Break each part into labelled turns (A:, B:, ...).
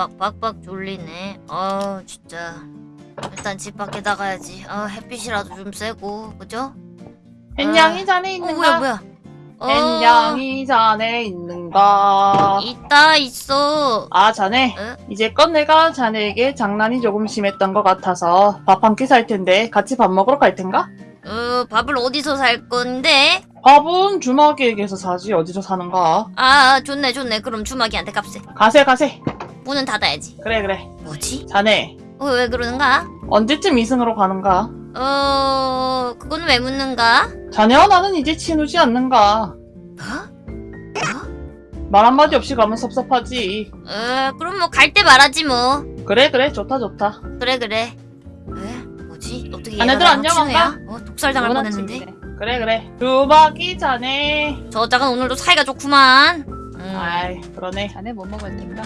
A: 대박 빡빡 졸리네. 아, 진짜. 일단 집 밖에 나가야지. 아, 햇빛이라도 좀 쐬고, 그죠?
B: 햇냥이 자네
A: 어,
B: 있는가?
A: 뭐야, 뭐야. 어,
B: 햇냥이 자네 있는가?
A: 있다, 있어.
B: 아 자네
A: 응?
B: 이제껏 내가 자네에게 장난이 조금 심했던 것 같아서 밥 한 끼 살 텐데 같이 밥 먹으러 갈 텐가?
A: 어, 밥을 어디서 살 건데?
B: 밥은 주먹이에게서 사지 어디서 사는가?
A: 아, 좋네, 좋네. 그럼 주막이한테 값세.
B: 가세 가세
A: 문은 닫아야지.
B: 그래 그래
A: 뭐지?
B: 자네
A: 어, 왜 그러는가?
B: 언제쯤 이승으로 가는가?
A: 어, 그건 왜 묻는가?
B: 자네와 나는 이제 친우지 않는가?
A: 뭐?
B: 말 한마디 없이 가면 섭섭하지
A: 어, 그럼 뭐 갈 때 말하지 뭐.
B: 그래 그래 좋다 좋다
A: 그래 그래. 왜? 뭐지? 어떻게 얘가
B: 자네들 안녕한가?
A: 어, 독살당할 뻔했는데.
B: 그래 그래 주먹이 자네
A: 저 짝은 오늘도 사이가 좋구만. 음.
B: 아이 그러네
C: 자네 뭐 먹을 텐가?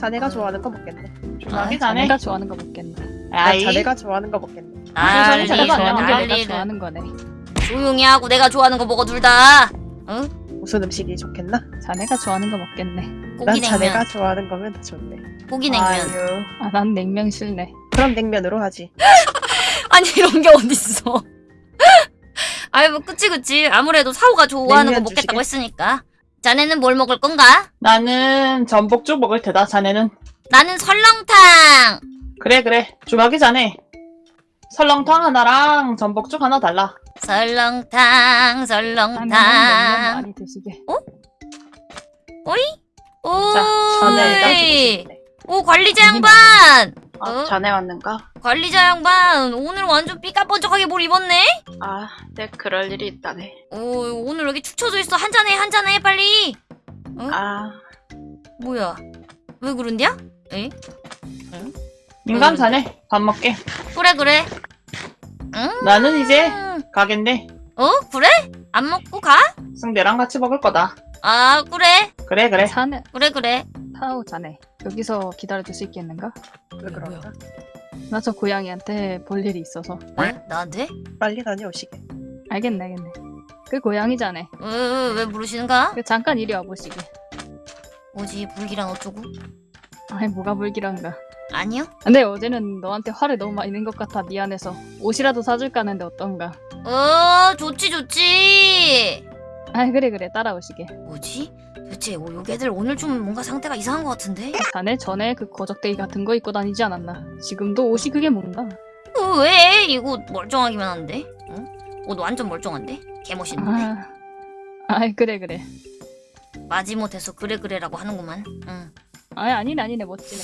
D: 자네가
A: 어.
D: 좋아하는 거 먹겠네.
B: 주먹이
A: 아,
B: 자네
C: 자네가 좋아하는 거 먹겠네.
B: 아이
D: 자네가 좋아하는 거 먹겠네.
A: 난리,
B: 자네가
C: 자네가 좋아하는 게 내가. 좋아하는 거네.
A: 조용히 하고 내가 좋아하는 거 먹어 둘 다.
D: 무슨 음식이 좋겠나?
C: 자네가 좋아하는 거 먹겠네.
D: 난
A: 고기
D: 자네가. 좋아하는 거면 더 좋네.
A: 고기 냉면.
B: 아유.
C: 아, 난 냉면 싫네.
D: 그럼 냉면으로 하지.
A: 아니 이런 게 어딨어. 아이 뭐 그치 그치. 아무래도 사오가 좋아하는 거
D: 냉면
A: 먹겠다고
D: 주시게?
A: 했으니까. 자네는 뭘 먹을 건가?
B: 나는 전복죽 먹을 테다 자네는
A: 나는 설렁탕.
B: 그래 그래 주먹이 자네 설렁탕 하나랑 전복죽 하나 달라
A: 설렁탕 설렁탕.
C: 많이 드시게.
A: 오.
B: 자,
D: 자네가 주고
A: 이
D: 싶네.
A: 오 관리자 양반.
E: 아,
A: 어?
E: 자네 왔는가?
A: 관리자 양반 오늘 완전 삐까뻔쩍하게 뭘 입었네?
E: 아, 네, 그럴 일이 있다네.
A: 오 오늘 여기 축 처져 있어 한 잔해 한 잔해 빨리
E: 아,
A: 뭐야 왜 그런데야? 에?
B: 인간
A: 음.
B: 자네 밥 먹게
A: 그래 그래
B: 나는 이제
A: 음,
B: 가겠네
A: 어 그래? 안 먹고 가?
B: 승대랑 같이 먹을 거다
A: 아 그래
B: 그래 그래
C: 자네
A: 그래 그래
C: 타오 자네. 여기서 기다려줄 수 있겠는가?
D: 왜 그런가?
C: 나저 고양이한테 볼 일이 있어서.
A: 왜? 나한테?
D: 빨리 다녀오시게.
C: 알겠네 알겠네. 그 고양이 자네.
A: 왜, 왜, 왜 부르시는가?
C: 그 잠깐 이리 와보시게.
A: 뭐지 불기란 어쩌고?
C: 아이 뭐가 불길한가.
A: 아니요
C: 근데 어제는 너한테 화를 너무 많이 낸 것 같아 미안해서 옷이라도 사줄까 하는데 어떤가.
A: 어 좋지 좋지
C: 아 그래 그래 따라오시게.
A: 뭐지? 도대체 오, 요괴들 오늘 좀 뭔가 상태가 이상한 것 같은데?
C: 자네 전에 그 거적대기 같은 거 입고 다니지 않았나? 지금도 옷이 그게 뭔가?
A: 어, 왜? 이거 멀쩡하기만 한데? 응? 옷 완전 멀쩡한데? 개멋있는데?
C: 아, 아이 그래 그래.
A: 마지못해서 그래 그래라고 하는구만 응
C: 아이 아니네 아니네 멋지네.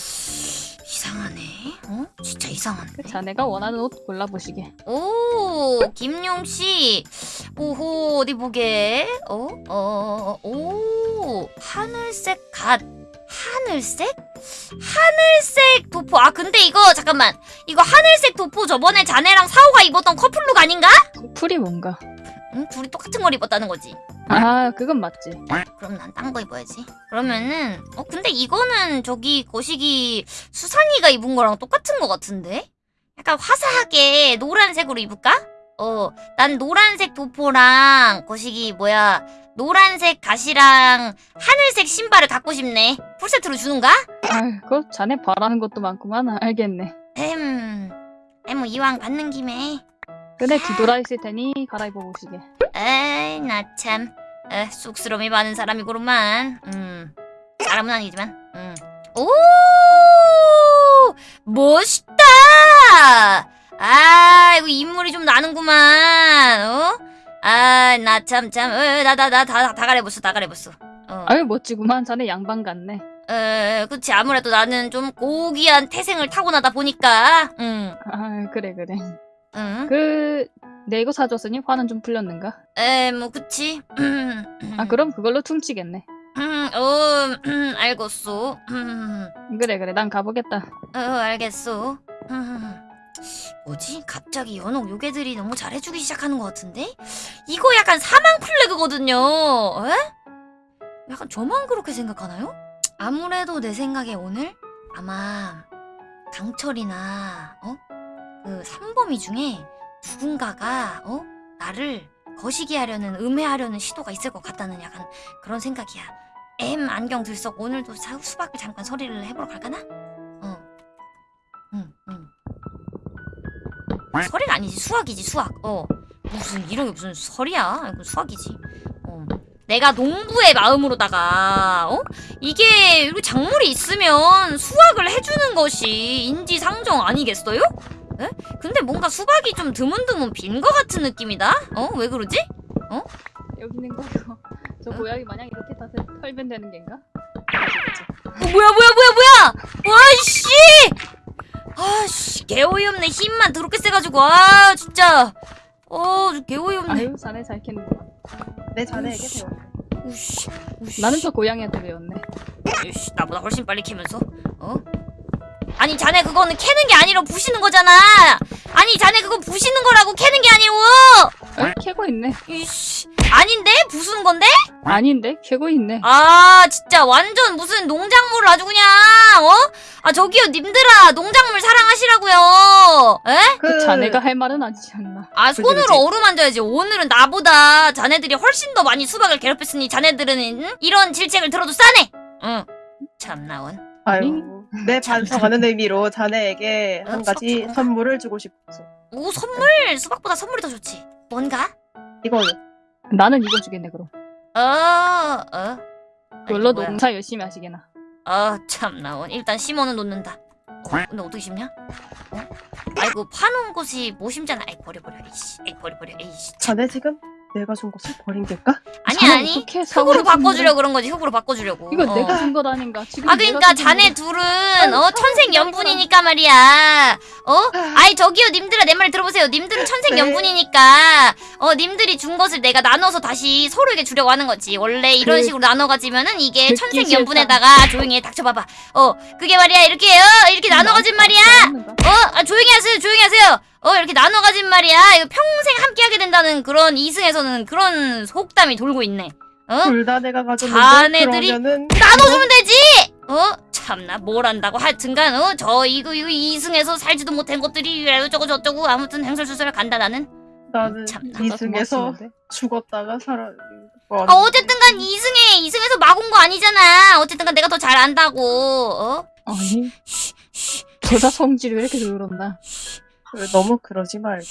A: 이상하네 어? 진짜 이상한데?
C: 그 자네가 원하는 옷 골라보시게.
A: 오 김용씨 오호 어디 보게 어? 어? 오 하늘색 갓 하늘색? 하늘색 도포 아 근데 이거 잠깐만 이거 하늘색 도포 저번에 자네랑 사오가 입었던 커플룩 아닌가?
C: 풀이 뭔가?
A: 응? 둘이 똑같은 걸 입었다는 거지
C: 아 그건 맞지.
A: 그럼 난 딴 거 입어야지 그러면은 어 근데 이거는 저기 거시기 수상이가 입은 거랑 똑같은 거 같은데? 약간 화사하게 노란색으로 입을까? 어, 난 노란색 도포랑 거시기 뭐야 노란색 가시랑 하늘색 신발을 갖고 싶네. 풀세트로 주는가?
C: 아 그거 자네 바라는 것도 많구만. 알겠네.
A: 음, 뭐 이왕 받는 김에.
C: 근데 뒤돌아 있을 테니 갈아입어 보시게.
A: 에이, 나 참, 에, 쑥스러움이 많은 사람이구만. 음, 사람은 아니지만. 음. 오, 멋있다. 아, 이거 인물이 좀 나는구만. 어? 아, 나 참, 참, 어, 나, 나, 나, 다, 다 가려봤어, 다 가려봤어. 어.
C: 아유 멋지구만. 자네 양반 같네.
A: 에, 그치. 아무래도 나는 좀 고귀한 태생을 타고나다 보니까. 응,
C: 아 그래 그래.
A: 응.
C: 그내 이거 사줬으니 화는 좀 풀렸는가?
A: 에, 뭐, 그치.
C: 아 그럼 그걸로 퉁치겠네.
A: 음, 어, 음, 알겠소. 음,
C: 그래 그래 난 가보겠다.
A: 어, 알겠소. 음, 뭐지? 갑자기 연옥 요괴들이 너무 잘해주기 시작하는 것 같은데? 이거 약간 사망 플래그거든요. 에? 약간 저만 그렇게 생각하나요? 아무래도 내 생각에 오늘 아마 강철이나 어? 그 삼범이 중에 누군가가 어? 나를 거시기 하려는 음해하려는 시도가 있을 것 같다는 약간 그런 생각이야. M 안경 들썩 오늘도 사, 수박을 잠깐 서리를 해보러 갈까나? 어. 응, 응. 서리가 아니지 수학이지 수학. 어. 무슨 이런 게 무슨 설이야? 이거 수학이지. 어. 내가 농부의 마음으로다가 어? 이게 이렇게 작물이 있으면 수확을 해주는 것이 인지상정 아니겠어요? 에? 근데 뭔가 수박이 좀 드문드문 빈 것 같은 느낌이다? 어? 왜 그러지?
C: 여기 있는 거고 저
A: 응?
C: 고양이 마냥 이렇게 다 털면 되는 겐가?
A: 어, 뭐야 뭐야 뭐야 뭐야! 와씨! 아씨 개어이없네 힘만 더럽게 세가지고 아 진짜 어 개어이없네
C: 아유 자네 잘 캤는구만
D: 내 자네에게 배워.
A: 우씨 우씨
C: 나는 저 고양이한테 배웠네
A: 이씨, 나보다 훨씬 빨리 캐면서 어? 아니 자네 그거는 캐는 게 아니라 부시는 거잖아 아니 자네 그거 부시는 거라고 캐는 게 아니고
C: 어? 캐고 있네
A: 이씨 아닌데 부수는 건데?
C: 아닌데? 캐고 있네
A: 아 진짜 완전 무슨 농작물을 아주 그냥 어? 아 저기요 님들아 농작물 사랑하시라고요 에?
C: 그 자네가 할 말은 아니지 않나
A: 아 손으로. 어루만져야지 오늘은 나보다 자네들이 훨씬 더 많이 수박을 괴롭혔으니 자네들은 응? 이런 질책을 들어도 싸네 응 참나원
D: 아유, 내 반성하는 의미로 자네에게
A: 어,
D: 한 가지 선물을 주고 싶어.
A: 오 선물 수박보다 선물이 더 좋지 뭔가?
D: 이거요.
C: 나는 이거 주겠네 그럼
A: 어, 어. 뭐야.
C: 농사 열심히 하시게나
A: 아 참나원 일단 심어는 놓는다 어, 근데 어떻게 심냐? 어? 아이고 파놓은 곳이 뭐 심잖아 아이 버려 버려 에이씨 에이 버려 버려 에이씨 참.
D: 자네 지금 내가 준 것을 버린 걸까?
A: 아니 아니 흙으로 바꿔주려 그런 거지 흙으로 바꿔주려고
C: 이거
A: 어.
C: 내가 준 것 아닌가 지금
A: 아 그러니까
C: 준
A: 자네. 둘은 어 천생연분이니까 말이야 어? 아이 저기요. 님들아 내 말 들어보세요. 님들은 천생연분이니까. 어 님들이 준 것을 내가 나눠서 다시 서로에게 주려고 하는 거지. 원래 이런
C: 그-
A: 식으로 나눠 가지면은 이게
C: 듣기
A: 천생연분에다가 조용히 해 닥쳐봐봐. 어 그게 말이야. 이렇게 어 이렇게 나눠 가진 말이야?
C: 나는가?
A: 어? 아, 조용히 하세요. 조용히 하세요. 어 이렇게 나눠 가진 말이야. 이거 평생 함께 하게 된다는 그런 이승에서는 그런 속담이 돌고 있네. 어?
D: 둘 다 내가 가졌는데
A: 자네들이
D: 그러면은
A: 나눠주면 되지! 어? 참나 뭘 안다고 하여튼간 어? 저 이거 이거 이승에서 살지도 못한 것들이 이래고 저거 저쩌고 아무튼 행설수설 간다 나는
D: 나는
A: 참나.
D: 이승에서. 죽었다가 살아.
A: 아 어쨌든간 이승에 이승에서 막 온 거 아니잖아 어쨌든간 내가 더 잘 안다고 어?
C: 아니 저자 성질이 왜 이렇게 더럽나
D: 너무 그러지 말게.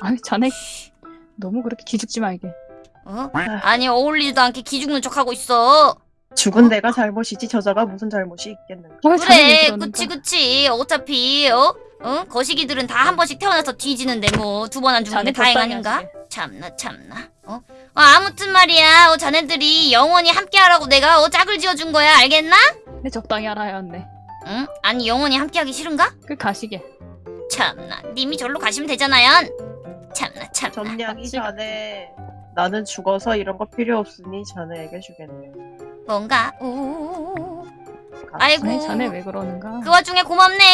C: 아니 자네 너무 그렇게 기죽지 말게
A: 어? 아니 어울리지도 않게 기죽는 척하고 있어
D: 죽은 내가 잘못이지 저자가 무슨 잘못이 있겠는가.
A: 그래? 그치 그치 어차피 어? 어? 거시기들은 다 한 번씩 태어나서 뒤지는데 뭐 두 번 안 죽는
C: 자네
A: 게 다행 아닌가? 참나 참나 어? 어 아무튼 말이야 어 자네들이 영원히 함께하라고 내가 어 짝을 지어준 거야 알겠나?
C: 네, 적당히 알아야 한네
A: 응? 아니 영원히 함께하기 싫은가?
C: 그 가시게
A: 참나 님이 절로 가시면 되잖아요 참나 참나
C: 맞지?
D: 자네 나는 죽어서 이런 거 필요 없으니 자네에게 주겠네.
A: 뭔가? 오 아이고.
C: 아니 자네 왜 그러는가?
A: 그 와중에 고맙네.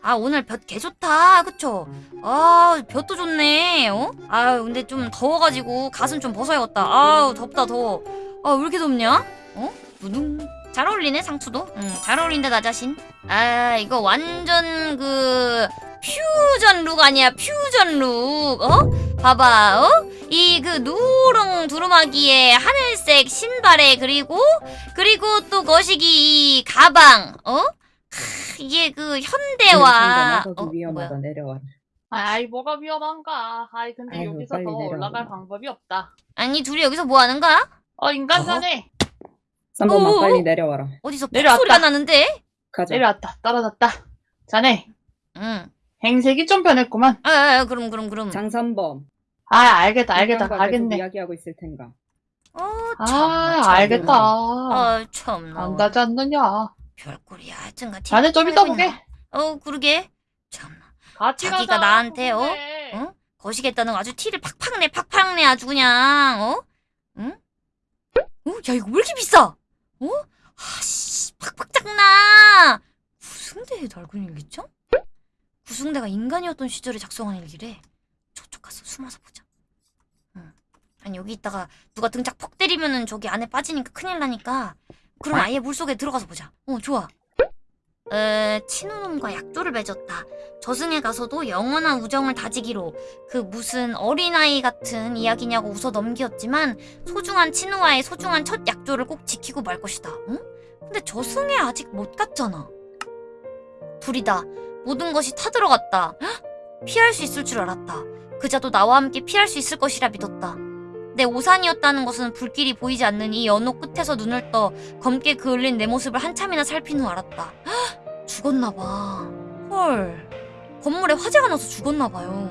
A: 아 오늘 볕 개 좋다. 그쵸? 아 볕도 좋네. 어? 아 근데 좀 더워가지고 가슴 좀 벗어야겠다. 아우 덥다 더워. 아왜 이렇게 덥냐? 어? 두둥. 잘 어울리네 상추도. 응잘 어울린다 나 자신. 아 이거 완전 그 퓨전 룩 아니야 퓨전 룩 어? 봐봐 어? 이 그 누렁 두루마기에 하늘색 신발에 그리고 그리고 또 거시기 이 가방 어? 크, 이게 그 현대와
F: 거기
A: 어, 뭐야?
F: 위험하다 내려와.
B: 아이 뭐가 위험한가? 아이 근데
F: 아이고,
B: 여기서 더
F: 내려와.
B: 올라갈 방법이 없다.
A: 아니 둘이 여기서 뭐 하는 거야?
B: 어 인간 자네
F: 3번만
A: 오,
F: 빨리 내려와라.
A: 어디서
B: 내려왔다.
A: 소리가 나는데?
F: 가자.
B: 내려왔다 떨어졌다. 자네
A: 응.
B: 행색이 좀 변했구만.
A: 아, 아, 아, 그럼 그럼 그럼.
F: 장삼범.
B: 아 알겠다 알겠다 알겠네.
F: 이야기하고 있을 텐가.
A: 어,
B: 아
A: 참나,
B: 알겠다.
A: 참나. 아, 참나.
B: 안다지 않느냐.
A: 별꼴이야. 하여튼간
B: 자네 좀 이따 보게.
A: 어, 그러게. 참나.
B: 같이
A: 자기가
B: 가자.
A: 나한테, 어?
B: 그래.
A: 어? 거시겠다는 거 아주 티를 팍팍 내, 팍팍 내 아주 그냥. 어? 응? 어? 야, 이거 왜 이렇게 비싸? 어? 아씨, 팍팍 짝나. 구승대에 달고 있는 일기죠? 구승대가 인간이었던 시절에 작성한 일기래. 저쪽 가서 숨어서 보자. 응. 아니 여기 있다가 누가 등짝 퍽 때리면은 저기 안에 빠지니까 큰일 나니까. 그럼 아예 물 속에 들어가서 보자. 어, 좋아. 에, 친우놈과 약조를 맺었다. 저승에 가서도 영원한 우정을 다지기로 그 무슨 어린아이 같은 이야기냐고 웃어 넘기었지만 소중한 친우와의 소중한 첫 약조를 꼭 지키고 말 것이다. 응? 근데 저승에 아직 못 갔잖아. 둘이다. 모든 것이 타들어갔다. 헉! 피할 수 있을 줄 알았다. 그자도 나와 함께 피할 수 있을 것이라 믿었다. 내 오산이었다는 것은 불길이 보이지 않는 이 연옥 끝에서 눈을 떠 검게 그을린 내 모습을 한참이나 살핀 후 알았다. 헉! 죽었나 봐. 헐. 건물에 화재가 나서 죽었나 봐요.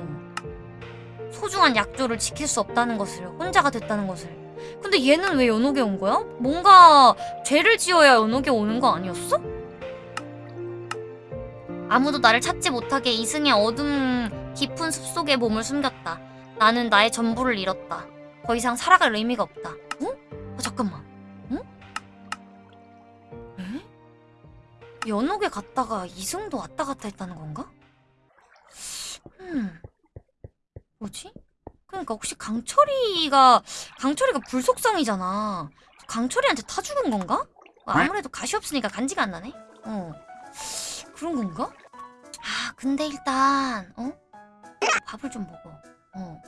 A: 소중한 약조를 지킬 수 없다는 것을, 혼자가 됐다는 것을. 근데 얘는 왜 연옥에 온 거야? 뭔가 죄를 지어야 연옥에 오는 거 아니었어? 아무도 나를 찾지 못하게 이승의 어둠 깊은 숲속에 몸을 숨겼다. 나는 나의 전부를 잃었다. 더 이상 살아갈 의미가 없다. 응? 어, 잠깐만. 응? 에? 연옥에 갔다가 이승도 왔다 갔다 했다는 건가? 음. 뭐지? 그러니까 혹시 강철이가 강철이가 불속성이잖아. 강철이한테 타 죽은 건가? 아무래도 가시 없으니까 간지가 안 나네. 어. 그런 건가? 아, 근데 일단 어? 밥을 좀 먹어. 어.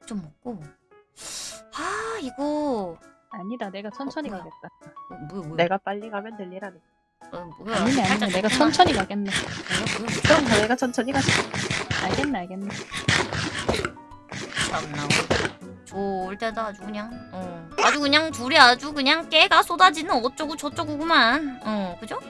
A: 밥 좀 먹고. 아, 이거
C: 아니다 내가 천천히
A: 뭐야?
C: 가겠다.
A: 어, 뭐야, 뭐야?
D: 내가 빨리 가면 될 일 아니야.
A: 어, 뭐야?
C: 아니네 아니네 내가. 천천히 가겠네.
D: 그럼 자네가 천천히 가자.
C: 알겠네 알겠네.
A: 참나 좋을 때다 아주 그냥 어 아주 그냥 둘이 아주 그냥 깨가 쏟아지는 어쩌고 저쩌고구만 어 그죠?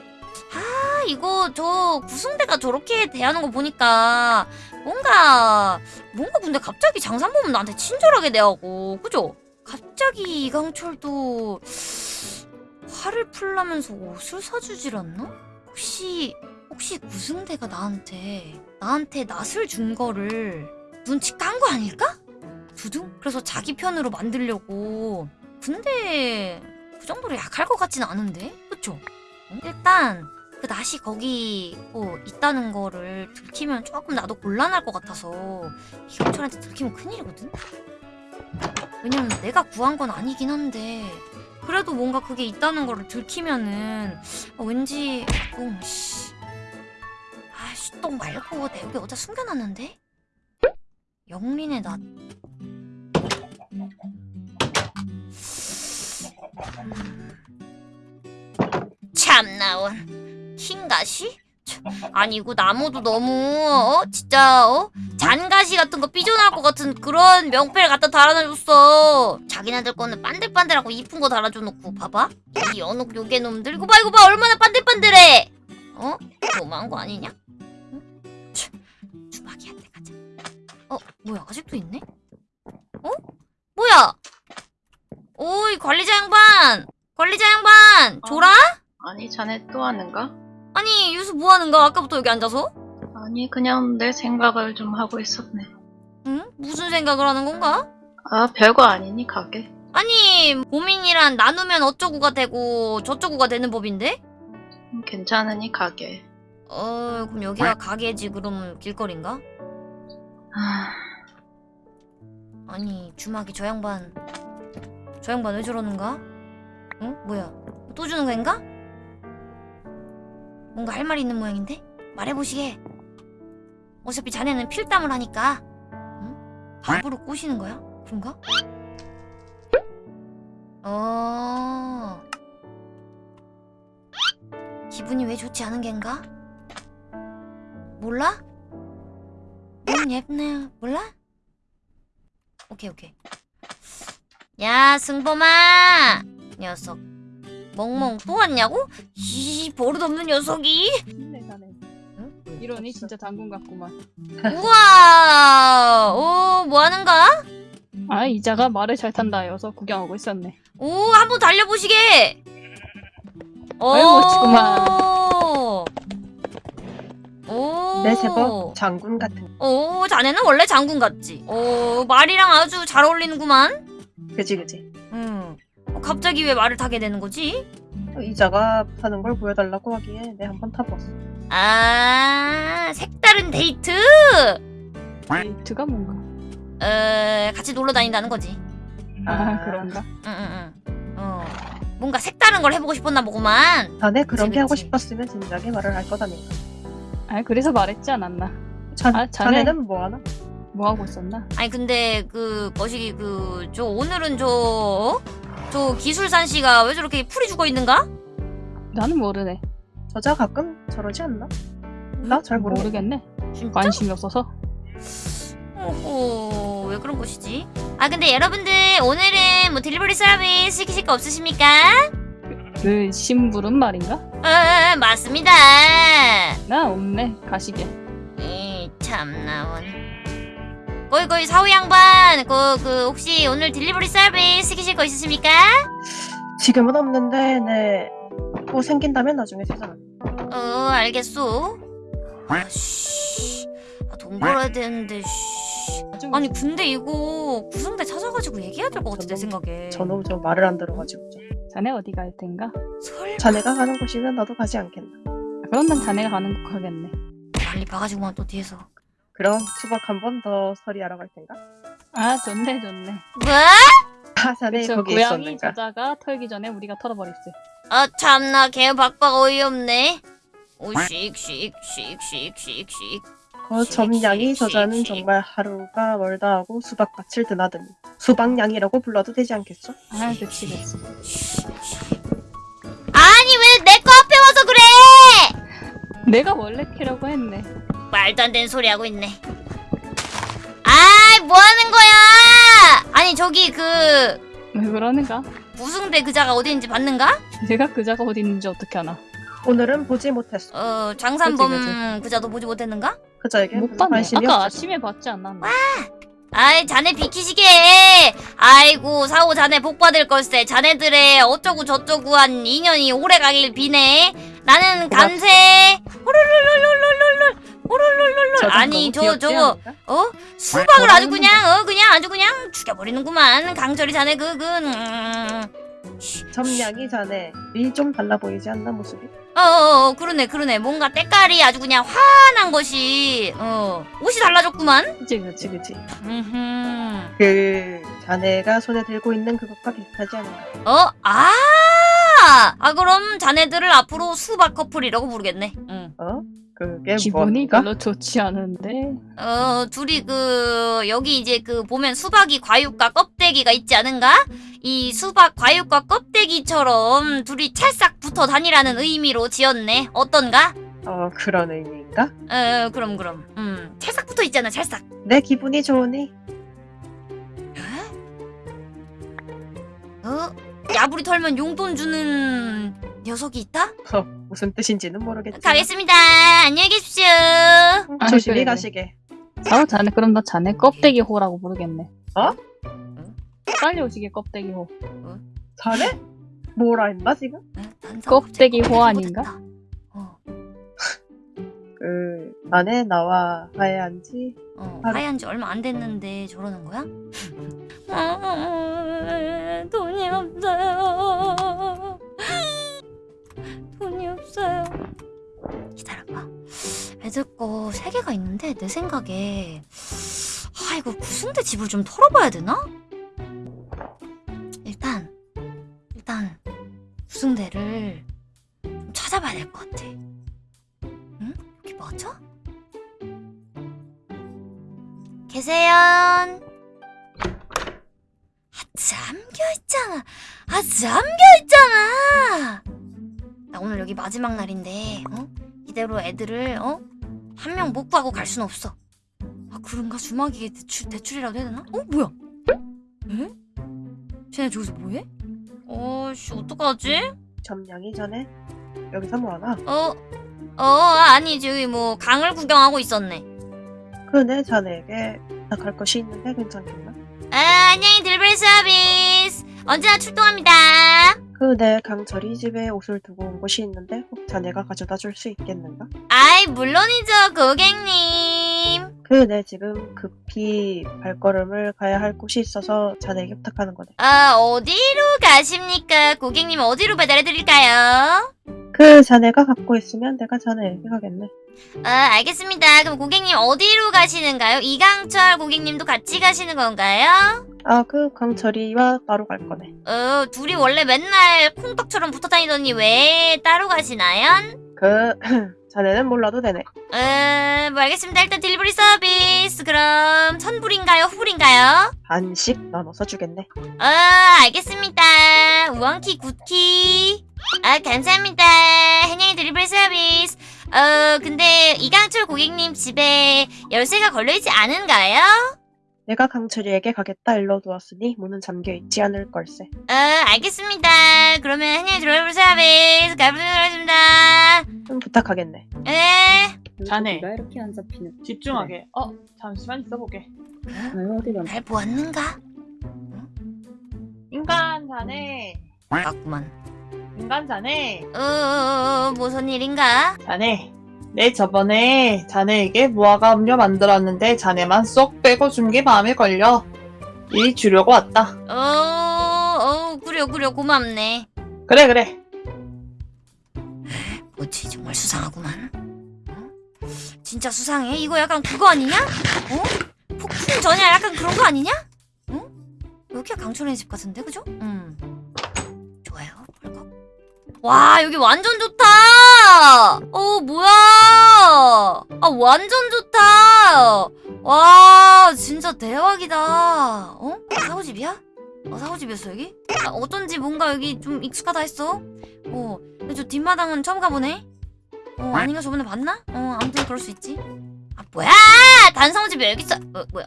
A: 아 이거 저 구승대가 저렇게 대하는 거 보니까 뭔가 뭔가 근데 갑자기 장산범은 나한테 친절하게 대하고 그죠? 갑자기 이강철도 화를 풀라면서 옷을 사주질 않나? 혹시 혹시 구승대가 나한테 나한테 낯을 준 거를 눈치 깐 거 아닐까? 두둥? 그래서 자기 편으로 만들려고. 근데 그 정도로 약할 것 같진 않은데? 그쵸? 어? 일단 그 낫이 거기 뭐 있다는 거를 들키면 조금 나도 곤란할 것 같아서 이경철한테 들키면 큰일이거든? 왜냐면 내가 구한 건 아니긴 한데 그래도 뭔가 그게 있다는 거를 들키면은 어, 왠지 좀 씨. 아 씨 똥 말고 내 여기 어디다 숨겨놨는데? 영린의 낫. 참 나온 흰가시? 참, 아니 이거 나무도 너무 어 진짜 어 잔가시 같은 거 삐져나올 것 같은 그런 명패를 갖다 달아놔줬어. 자기네들 거는 반들반들하고 이쁜 거 달아줘놓고 봐봐 이 연옥 요괴 놈들 이거 봐 이거 봐 얼마나 반들반들해. 어 너무한 거 아니냐? 응? 참, 주막이한테 가자. 어, 뭐야, 아직도 있네? 어? 뭐야? 오이, 관리자 양반! 관리자 양반!
E: 어?
A: 조라?
E: 아니, 자네 또 하는가?
A: 아니, 유수 뭐 하는 거야? 아까부터 여기 앉아서?
E: 아니, 그냥 내 생각을 좀 하고 있었네.
A: 응? 무슨 생각을 하는 건가?
E: 아, 별거 아니니, 가게.
A: 아니, 고민이란 나누면 어쩌고가 되고 저쩌고가 되는 법인데?
E: 음, 괜찮으니, 가게.
A: 어, 그럼 여기가 가게지, 그럼 길거리인가?
E: 아,
A: 아니, 주막이 저 양반, 저 양반 왜 저러는가? 응? 뭐야? 또 주는 거인가? 뭔가 할 말이 있는 모양인데? 말해보시게. 어차피 자네는 필담을 하니까. 응? 밥으로 꼬시는 거야? 그런가? 어. 기분이 왜 좋지 않은 겐가? 몰라? 너무 예쁘네. 몰라? 오케이 오케이 야 승범아 녀석 멍멍 또 왔냐고? 이 버릇없는 녀석이
C: 힘내 자네.
A: 응?
C: 이러니 진짜 장군 같구만.
A: 우와 오 뭐하는가?
C: 아 이자가 말을 잘 탄다 여서 구경하고 있었네.
A: 오 한번 달려보시게
C: 아이고, 멋지구만.
D: 오내 제법 장군 같은.
A: 오 자네는 원래 장군 같지 오 말이랑 아주 잘 어울리는구만
D: 그지 그지.
A: 응 어, 갑자기 왜 말을 타게 되는 거지?
D: 이자가 타는 걸 보여달라고 하기에 내 한번 타봤어.
A: 아 색다른 데이트?
C: 데이트가 뭔가.
A: 에 같이 놀러 다닌다는 거지.
C: 아, 그런가?
A: 응응 응. 어. 뭔가 색다른 걸 해보고 싶었나 보구만.
D: 자네 그런
A: 그치,
D: 게 하고
A: 그치.
D: 싶었으면 진작에 말을 할 거다니까.
C: 아 그래서 말했지 않았나?
D: 자,
C: 아, 자네.
D: 자네는 뭐 하나?
C: 뭐 하고 있었나?
A: 아니 근데 그 거시기 그 저 오늘은 저 저 기술산 씨가 왜 저렇게 풀이 죽어 있는가?
C: 나는 모르네.
D: 저자 가끔 저러지 않나? 나잘 모르겠네.
C: 모르겠네.
A: 진짜?
C: 관심이 없어서.
A: 오호 왜 그런 것이지? 아 근데 여러분들 오늘은 뭐 delivery 서비스 시키실 거 없으십니까?
C: 그 심부름 말인가?
A: 어 맞습니다.
C: 나 없네. 가시게.
A: 이 참나 원. 거기 거기 사우 양반 그, 그 혹시 오늘 delivery 서비스 시키실 거 있으십니까?
D: 지금은 없는데 네. 뭐 생긴다면 나중에 세잖아.
A: 어 알겠소. 아 씨 아, 돈 벌어야 되는데 씨. 아니 근데 이거 구승대 찾아가지고 얘기해야 될 것 같아 내 생각에.
D: 저놈 저 말을 안 들어가지고. 좀.
C: 자네 어디 갈 텐가?
A: 설마
D: 자네가 가는 곳이면 나도 가지 않겠나.
C: 아, 그럼 난 자네가 가는 곳 가겠네.
A: 빨리 봐가지고만 또 뒤에서.
D: 그럼 수박 한 번 더 서리하러 갈 텐가?
C: 아 좋네 좋네.
A: 뭐?
D: 아, 자네
C: 그쵸
D: 거기
C: 고양이
D: 있었는가?
C: 저자가 털기 전에 우리가 털어버렸지.
A: 아 참나 개 박박 어이없네. 오씩씩씩씩씩씩.
D: 그 점양이
A: 씩,
D: 저자는. 정말 하루가 멀다 하고 수박밭을 드나드니 수박양이라고 불러도 되지 않겠어?
C: 아 그치 그치.
A: 아니 왜 내 거 앞에 와서 그래?
C: 내가 원래 캐려고 했네.
A: 말도 안 되는 소리 하고 있네. 아이 뭐 하는 거야? 아니 저기 그
C: 왜 그러는가?
A: 무승대 그자가 어디 있는지 봤는가?
C: 내가 그자가 어디 있는지 어떻게 아나?
D: 오늘은 보지 못했어.
A: 어 장산범
C: 그치,
A: 그자도 보지 못했는가?
D: 그자에게
C: 못 봤네. 아까. 아침에 봤지 않았나?
A: 아이 자네 비키시게 아이고 사오 자네 복 받을 걸세 자네들의 어쩌고 저쩌고 한 인연이 오래 가길 비네 나는 간세 호룰룰룰룰룰룰
D: 저건
A: 아니 저 저거? 어 수박을 아주 그냥 어 그냥 아주 그냥 죽여버리는구만 강철이 자네 그그 음.
D: 점양이 자네 이좀 달라 보이지 않나 모습이?
A: 어, 어, 어 그러네 그러네 뭔가 때깔이 아주 그냥 환한 것이 어 옷이 달라졌구만
C: 그치 그치.
D: 그치 그치.
A: 음흠.
D: 그 자네가 손에 들고 있는 그것과 비슷하지 않은가?
A: 어? 아! 아 그럼 자네들을 앞으로 수박 커플이라고 부르겠네. 응.
D: 어? 그게
C: 기분이
D: 뭔가?
C: 별로 좋지 않은데.
A: 어 둘이 그 여기 이제 그 보면 수박이 과육과 껍데기가 있지 않은가? 이 수박 과육과 껍데기처럼 둘이 찰싹 붙어 다니라는 의미로 지었네. 어떤가?
D: 어 그런 의미인가?
A: 어 그럼 그럼. 음 찰싹 붙어 있잖아 찰싹.
D: 내 기분이 좋으니
A: 어? 야부리 털면 용돈 주는 녀석이 있다?
D: 어, 무슨 뜻인지는 모르겠지만
A: 가겠습니다. 안녕히 계십시오.
D: 음,
C: 아,
D: 조심히. 가시게.
C: 아 자네 그럼 나 자네 껍데기 호라고 부르겠네.
D: 어?
C: 빨리 오시게 껍데기 호.
D: 자네? 뭐라 했나 지금?
A: 난
C: 껍데기 호 아닌가?
A: 어,
D: 그 자네 나와 화해한지
A: 어,
D: 하루-
A: 하얀 지 얼마 안 됐는데 저러는 거야? 아, 돈이 없어요. 돈이 없어요. 기다려봐. 애들 거세 개가 있는데 내 생각에 아 이거 구순대 집을 좀 털어봐야 되나? 일단 일단 구순대를 좀 찾아봐야 될 것 같아. 응? 여기 맞아? 계세요? 아, 잠겨있잖아. 아, 잠겨있잖아. 나 오늘 여기 마지막 날인데, 어? 이대로 애들을, 어? 한 명 못 구하고 갈 순 없어. 아, 그런가? 주막이 대출, 대출이라도 해야 되나? 어, 뭐야? 에? 쟤네 저기서 뭐해? 어, 씨, 어떡하지?
D: 점양이 전에 여기서 뭐하나?
A: 어, 어, 아니, 저기 뭐, 강을 구경하고 있었네.
D: 그네 자네에게 부탁할 것이 있는데 괜찮겠나?
A: 아, 안녕히 들벨 서비스. 언제나 출동합니다.
D: 그네 강철이 집에 옷을 두고 온 곳이 있는데 혹 자네가 가져다 줄 수 있겠는가?
A: 아이, 물론이죠, 고객님.
D: 그네 지금 급히 발걸음을 가야 할 곳이 있어서 자네에게 부탁하는 거네.
A: 아, 어디로 가십니까? 고객님 어디로 배달해드릴까요?
D: 그 자네가 갖고 있으면 내가 자네에게 가겠네.
A: 아, 알겠습니다. 그럼 고객님 어디로 가시는가요? 이강철 고객님도 같이 가시는 건가요?
D: 아, 그 강철이와 따로 갈 거네.
A: 어, 둘이 원래 맨날 콩떡처럼 붙어 다니더니 왜 따로 가시나요?
D: 그, 자네는 몰라도 되네.
A: 어, 뭐 알겠습니다. 일단 딜리버리 서비스. 그럼 선불인가요? 후불인가요?
D: 반씩 나눠서 주겠네.
A: 어, 알겠습니다. 우왕키 굿키. 아, 감사합니다. 한양이 딜리버리 서비스. 어, 근데 이강철 고객님 집에 열쇠가 걸려있지 않은가요?
D: 내가 강철이에게 가겠다 일러두었으니 문은 잠겨있지 않을 걸세.
A: 어, 알겠습니다. 그러면 한양이 딜리버리 서비스 가보겠습니다.
D: 좀 부탁하겠네.
A: 에,
F: 자네.
B: 자네.
F: 가 이렇게 안 잡히는.
B: 집중하게. 어, 잠시만 있어보게.
F: 어디 가?
A: 날 보았는가?
B: 인간 자네.
A: 맞구만.
B: 인간 자네.
A: 어, 무슨 일인가?
B: 자네. 내 저번에 자네에게 무화과 음료 만들었는데 자네만 쏙 빼고 준 게 마음에 걸려. 이 주려고 왔다.
A: 어, 어, 그려, 그려, 고맙네.
B: 그래 그래.
A: 뭐지, 정말 수상하구만. 어? 진짜 수상해? 이거 약간 그거 아니냐? 어? 폭풍 전야 약간 그런 거 아니냐? 어? 여기가 강철의 집 같은데, 그죠? 음. 와, 여기 완전 좋다! 어, 뭐야! 아, 완전 좋다! 와, 진짜 대박이다. 어? 사고집이야? 어, 사고집이었어, 여기? 아, 어쩐지 뭔가 여기 좀 익숙하다 했어. 어, 근데 저 뒷마당은 처음 가보네? 어, 아닌가 저번에 봤나? 어, 아무튼 그럴 수 있지. 아, 뭐야! 단성집이 여기 있어! 어, 뭐야?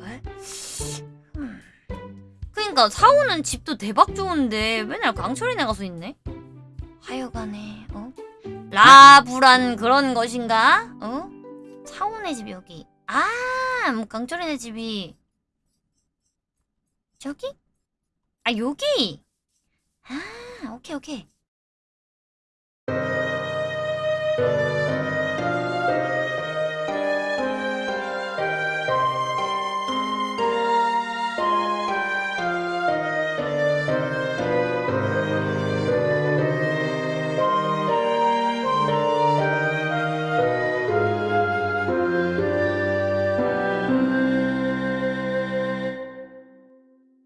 A: 왜? 음. 그니까, 사오는 집도 대박 좋은데, 맨날 강철이네 가서 있네? 하여간에, 어? 라불안 그런 것인가? 어? 사오네 집 여기. 아, 뭐 강철이네 집이. 저기? 아, 여기! 아, 오케이, 오케이.